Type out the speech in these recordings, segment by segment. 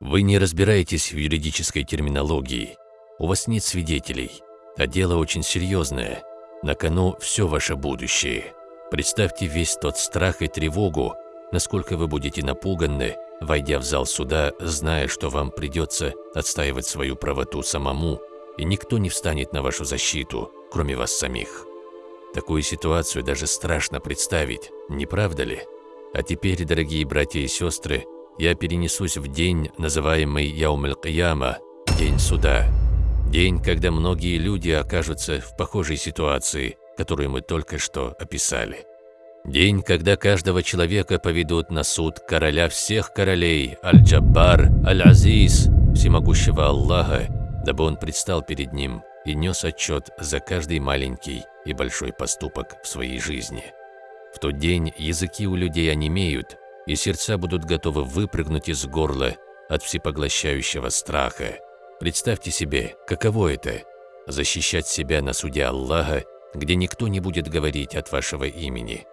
Вы не разбираетесь в юридической терминологии. У вас нет свидетелей. А дело очень серьезное. На кону все ваше будущее. Представьте весь тот страх и тревогу, насколько вы будете напуганы, войдя в зал суда, зная, что вам придется отстаивать свою правоту самому, и никто не встанет на вашу защиту, кроме вас самих. Такую ситуацию даже страшно представить, не правда ли? А теперь, дорогие братья и сестры, я перенесусь в день, называемый Яум-аль-Кияма, День суда. День, когда многие люди окажутся в похожей ситуации, которую мы только что описали. День, когда каждого человека поведут на суд короля всех королей, Аль-Джаббар, Аль-Азиз, всемогущего Аллаха, дабы он предстал перед ним и нес отчет за каждый маленький и большой поступок в своей жизни. В тот день языки у людей онемеют, и сердца будут готовы выпрыгнуть из горла от всепоглощающего страха. Представьте себе, каково это – защищать себя на суде Аллаха, где никто не будет говорить от вашего имени.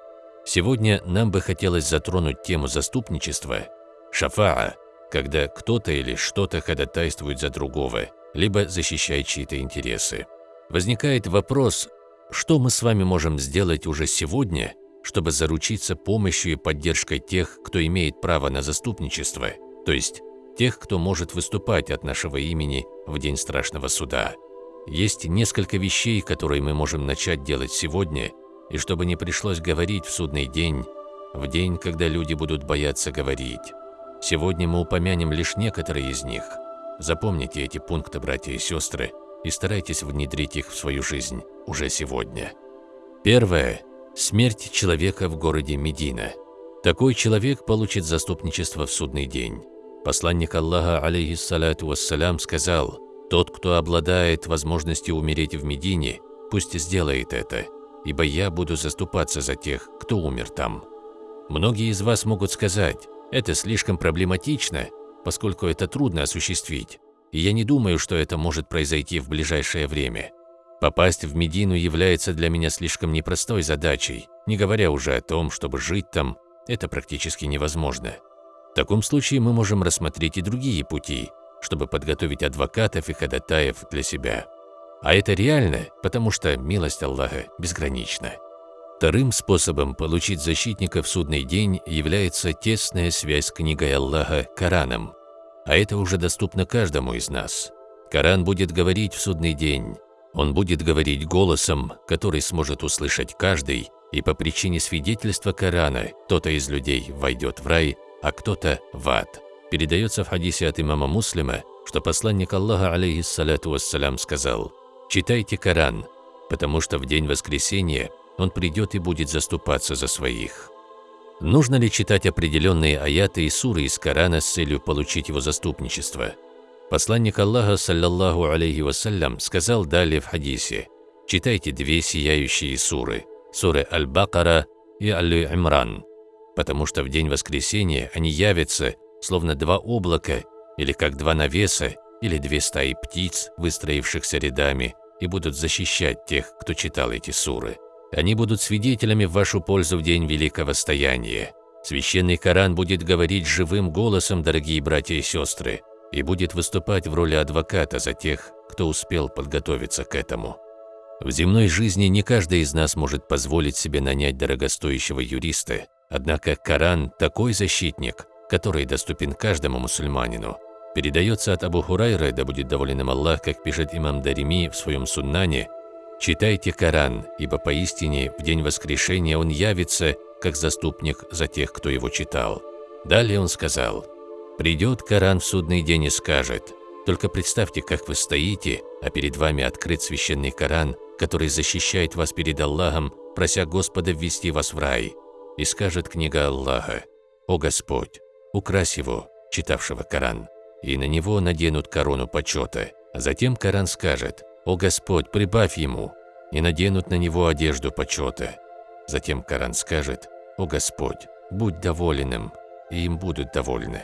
Сегодня нам бы хотелось затронуть тему заступничества, шафаа, когда кто-то или что-то ходатайствует за другого, либо защищает чьи-то интересы. Возникает вопрос, что мы с вами можем сделать уже сегодня, чтобы заручиться помощью и поддержкой тех, кто имеет право на заступничество, то есть тех, кто может выступать от нашего имени в день страшного суда. Есть несколько вещей, которые мы можем начать делать сегодня, и чтобы не пришлось говорить в судный день, в день, когда люди будут бояться говорить. Сегодня мы упомянем лишь некоторые из них. Запомните эти пункты, братья и сестры, и старайтесь внедрить их в свою жизнь уже сегодня. Первое. Смерть человека в городе Медина. Такой человек получит заступничество в судный день. Посланник Аллаха, алейхиссалату вассалям, сказал, «Тот, кто обладает возможностью умереть в Медине, пусть сделает это, ибо я буду заступаться за тех, кто умер там». Многие из вас могут сказать, это слишком проблематично, поскольку это трудно осуществить, и я не думаю, что это может произойти в ближайшее время. Попасть в Медину является для меня слишком непростой задачей, не говоря уже о том, чтобы жить там, это практически невозможно. В таком случае мы можем рассмотреть и другие пути, чтобы подготовить адвокатов и ходатаев для себя. А это реально, потому что милость Аллаха безгранична. Вторым способом получить защитника в судный день является тесная связь с книгой Аллаха Кораном. А это уже доступно каждому из нас. Коран будет говорить в судный день он будет говорить голосом, который сможет услышать каждый, и по причине свидетельства Корана кто-то из людей войдет в рай, а кто-то в ад. Передается в хадисе от имама Муслима, что посланник Аллаха, алейхиссалату вассалям, сказал «Читайте Коран, потому что в день воскресения он придет и будет заступаться за своих». Нужно ли читать определенные аяты и суры из Корана с целью получить его заступничество? Посланник Аллаха, саллаллаху алейхи вассалям, сказал далее в хадисе, читайте две сияющие суры, суры Аль-Бакара и Аль-Имран, потому что в день воскресения они явятся, словно два облака, или как два навеса, или две стаи птиц, выстроившихся рядами, и будут защищать тех, кто читал эти суры. Они будут свидетелями в вашу пользу в день великого стояния. Священный Коран будет говорить живым голосом, дорогие братья и сестры, и будет выступать в роли адвоката за тех, кто успел подготовиться к этому. В земной жизни не каждый из нас может позволить себе нанять дорогостоящего юриста, однако Коран – такой защитник, который доступен каждому мусульманину. Передается от Абу Хурайра, да будет доволен им Аллах, как пишет имам Дарими в своем суннане, «Читайте Коран, ибо поистине в день воскрешения он явится, как заступник за тех, кто его читал». Далее он сказал – Придет Коран в судный день и скажет, «Только представьте, как вы стоите, а перед вами открыт священный Коран, который защищает вас перед Аллахом, прося Господа ввести вас в рай». И скажет книга Аллаха, «О Господь, укрась его, читавшего Коран, и на него наденут корону почета». А затем Коран скажет, «О Господь, прибавь ему», и наденут на него одежду почета. Затем Коран скажет, «О Господь, будь доволен им», и им будут довольны.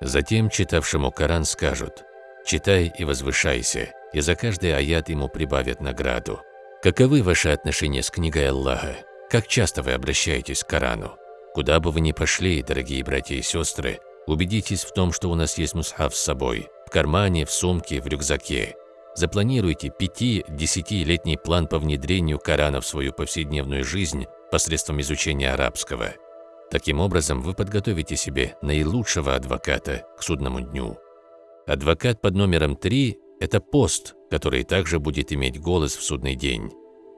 Затем читавшему Коран скажут «Читай и возвышайся», и за каждый аят ему прибавят награду. Каковы ваши отношения с книгой Аллаха? Как часто вы обращаетесь к Корану? Куда бы вы ни пошли, дорогие братья и сестры, Убедитесь в том, что у нас есть мусхав с собой, в кармане, в сумке, в рюкзаке. Запланируйте 5-10-летний план по внедрению Корана в свою повседневную жизнь посредством изучения арабского. Таким образом, вы подготовите себе наилучшего адвоката к судному дню. Адвокат под номером 3 – это пост, который также будет иметь голос в судный день.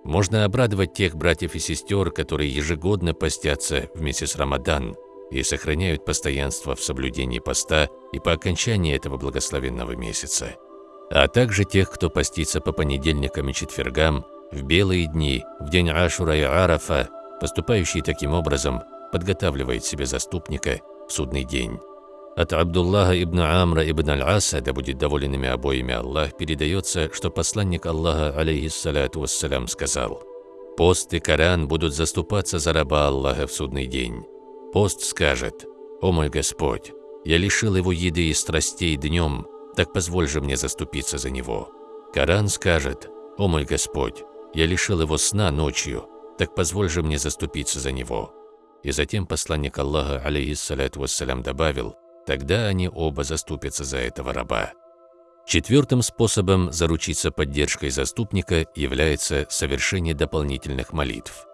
Можно обрадовать тех братьев и сестер, которые ежегодно постятся вместе с Рамадан и сохраняют постоянство в соблюдении поста и по окончании этого благословенного месяца, а также тех, кто постится по понедельникам и четвергам, в белые дни, в день Ашура и Арафа, поступающий таким образом подготавливает себе заступника в судный день. От Абдуллаха ибн Амра ибн Аль-Аса, да будет доволен ими обоими Аллах, передается, что посланник Аллаха, алейхиссаляту вассалям, сказал, «Пост и Коран будут заступаться за раба Аллаха в судный день. Пост скажет, «О мой Господь, я лишил его еды и страстей днем, так позволь же мне заступиться за него». Коран скажет, «О мой Господь, я лишил его сна ночью, так позволь же мне заступиться за него». И затем посланник Аллаха, алейхиссаляту вассалям, добавил, Тогда они оба заступятся за этого раба. Четвертым способом заручиться поддержкой заступника является совершение дополнительных молитв.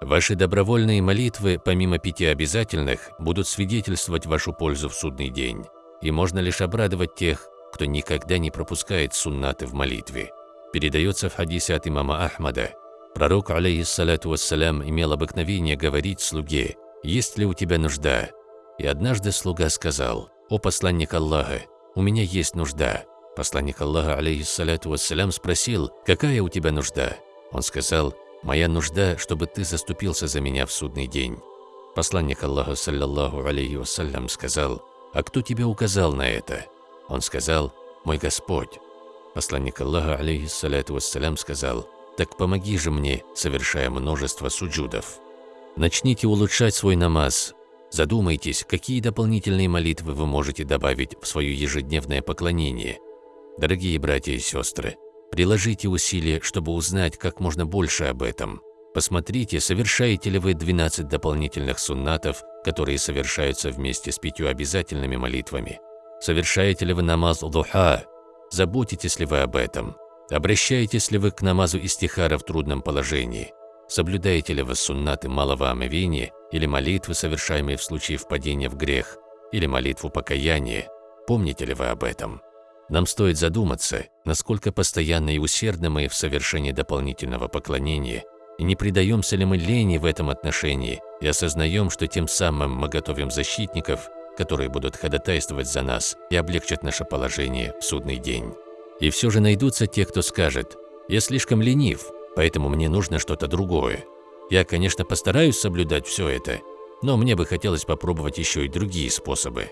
Ваши добровольные молитвы, помимо пяти обязательных, будут свидетельствовать вашу пользу в судный день, и можно лишь обрадовать тех, кто никогда не пропускает суннаты в молитве. Передается в хадисе от имама Ахмада. Пророк, алейхиссалату вассалям, имел обыкновение говорить слуге, «Есть ли у тебя нужда?» И однажды слуга сказал, «О посланник Аллаха, у меня есть нужда». Посланник Аллаха, алейхиссалату вассалям, спросил, «Какая у тебя нужда?» Он сказал, «Моя нужда, чтобы ты заступился за меня в судный день». Посланник Аллаха, саллаллаху алейхи вассалям, сказал, «А кто тебе указал на это?» Он сказал, «Мой Господь». Посланник Аллаха, алейхиссалату вассалям, сказал, «Так помоги же мне, совершая множество суджудов». Начните улучшать свой намаз, Задумайтесь, какие дополнительные молитвы вы можете добавить в свое ежедневное поклонение. Дорогие братья и сестры, приложите усилия, чтобы узнать как можно больше об этом. Посмотрите, совершаете ли вы 12 дополнительных суннатов, которые совершаются вместе с пятью обязательными молитвами. Совершаете ли вы намаз духа? Заботитесь ли вы об этом? Обращаетесь ли вы к намазу истихара в трудном положении? Соблюдаете ли вы суннаты малого омовения или молитвы, совершаемые в случае впадения в грех, или молитву покаяния, помните ли вы об этом? Нам стоит задуматься, насколько постоянно и усердно мы в совершении дополнительного поклонения, и не предаемся ли мы лени в этом отношении, и осознаем, что тем самым мы готовим защитников, которые будут ходатайствовать за нас и облегчат наше положение в судный день. И все же найдутся те, кто скажет, «Я слишком ленив, поэтому мне нужно что-то другое, я, конечно, постараюсь соблюдать все это, но мне бы хотелось попробовать еще и другие способы.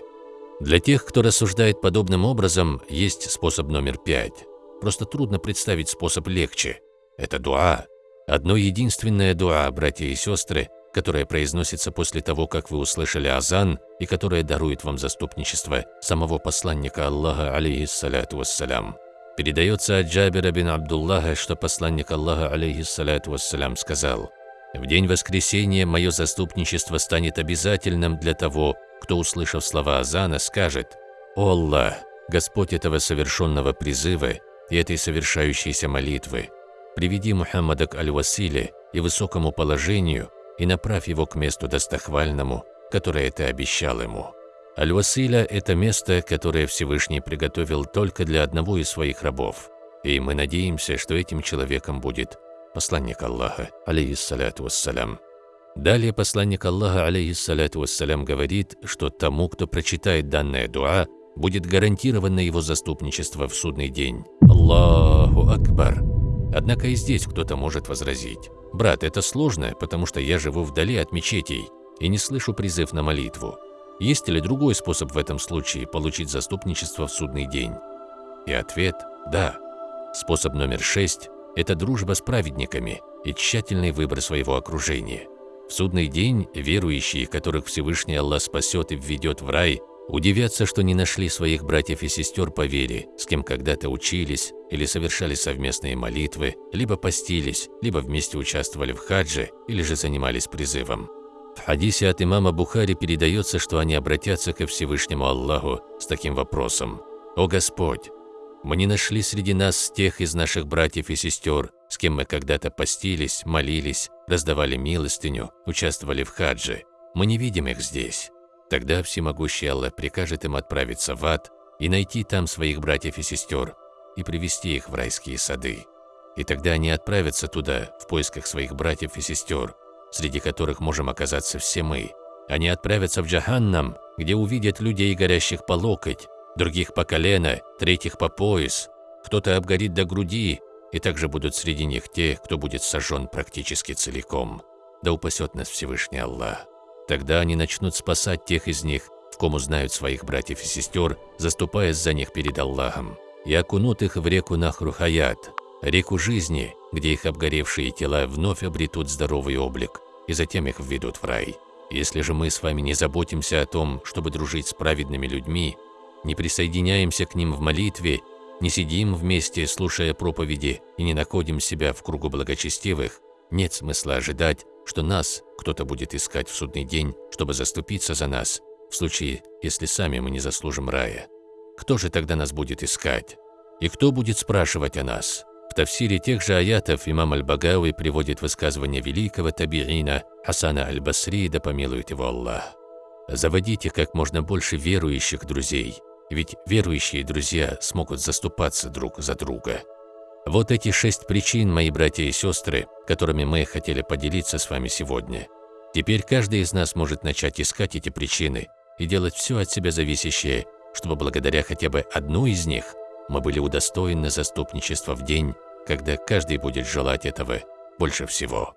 Для тех, кто рассуждает подобным образом, есть способ номер пять. Просто трудно представить способ легче. Это дуа. Одно единственное дуа, братья и сестры, которое произносится после того, как вы услышали азан и которое дарует вам заступничество самого посланника Аллаха, алейхиссаляту вассалям. Передается от Джабира бин Абдуллаха, что посланник Аллаха, алейхиссаляту вассалям, сказал – в день воскресения мое заступничество станет обязательным для того, кто, услышав слова Азана, скажет «О Аллах, Господь этого совершенного призыва и этой совершающейся молитвы, приведи Мухаммада к Аль-Василе и высокому положению и направь его к месту достохвальному, которое ты обещал ему». Аль-Василя – это место, которое Всевышний приготовил только для одного из своих рабов, и мы надеемся, что этим человеком будет посланник Аллаха, алейхиссаляту вассалям. Далее посланник Аллаха, алейхиссаляту вассалям, говорит, что тому, кто прочитает данное дуа, будет гарантировано его заступничество в судный день. Аллаху Акбар. Однако и здесь кто-то может возразить. «Брат, это сложно, потому что я живу вдали от мечетей и не слышу призыв на молитву. Есть ли другой способ в этом случае получить заступничество в судный день?» И ответ – да. Способ номер шесть это дружба с праведниками и тщательный выбор своего окружения. В судный день верующие, которых Всевышний Аллах спасет и введет в рай, удивятся, что не нашли своих братьев и сестер по вере, с кем когда-то учились или совершали совместные молитвы, либо постились, либо вместе участвовали в хадже или же занимались призывом. В хадисе от имама Бухари передается, что они обратятся ко Всевышнему Аллаху с таким вопросом. «О Господь, мы не нашли среди нас тех из наших братьев и сестер, с кем мы когда-то постились, молились, раздавали милостыню, участвовали в хадже. Мы не видим их здесь. Тогда всемогущий Аллах прикажет им отправиться в ад и найти там своих братьев и сестер и привести их в райские сады. И тогда они отправятся туда в поисках своих братьев и сестер, среди которых можем оказаться все мы. Они отправятся в Джаханнам, где увидят людей, горящих по локоть, других по колено, третьих по пояс. Кто-то обгорит до груди, и также будут среди них те, кто будет сожжен практически целиком. Да упасет нас Всевышний Аллах. Тогда они начнут спасать тех из них, в ком узнают своих братьев и сестер, заступаясь за них перед Аллахом, и окунут их в реку Нахрухаят, реку жизни, где их обгоревшие тела вновь обретут здоровый облик, и затем их введут в рай. Если же мы с вами не заботимся о том, чтобы дружить с праведными людьми, не присоединяемся к ним в молитве, не сидим вместе, слушая проповеди, и не находим себя в кругу благочестивых, нет смысла ожидать, что нас кто-то будет искать в судный день, чтобы заступиться за нас, в случае, если сами мы не заслужим рая. Кто же тогда нас будет искать? И кто будет спрашивать о нас? В тафсире тех же аятов имам Аль-Багауи приводит высказывание великого табиина Хасана Аль-Басри, да помилует его Аллах. «Заводите как можно больше верующих друзей, ведь верующие друзья смогут заступаться друг за друга. Вот эти шесть причин, мои братья и сестры, которыми мы хотели поделиться с вами сегодня. Теперь каждый из нас может начать искать эти причины и делать все от себя зависящее, чтобы благодаря хотя бы одной из них мы были удостоены заступничества в день, когда каждый будет желать этого больше всего.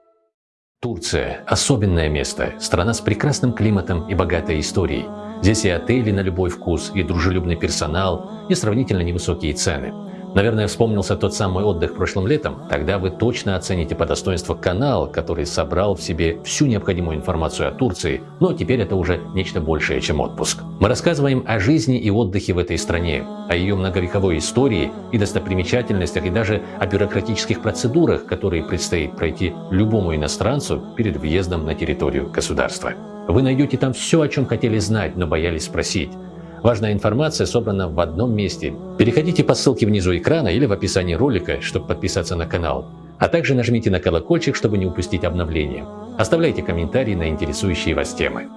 Турция – особенное место, страна с прекрасным климатом и богатой историей. Здесь и отели на любой вкус, и дружелюбный персонал, и сравнительно невысокие цены. Наверное, вспомнился тот самый отдых прошлым летом. Тогда вы точно оцените по достоинству канал, который собрал в себе всю необходимую информацию о Турции, но теперь это уже нечто большее, чем отпуск. Мы рассказываем о жизни и отдыхе в этой стране, о ее многовековой истории и достопримечательностях, и даже о бюрократических процедурах, которые предстоит пройти любому иностранцу перед въездом на территорию государства. Вы найдете там все, о чем хотели знать, но боялись спросить. Важная информация собрана в одном месте. Переходите по ссылке внизу экрана или в описании ролика, чтобы подписаться на канал. А также нажмите на колокольчик, чтобы не упустить обновления. Оставляйте комментарии на интересующие вас темы.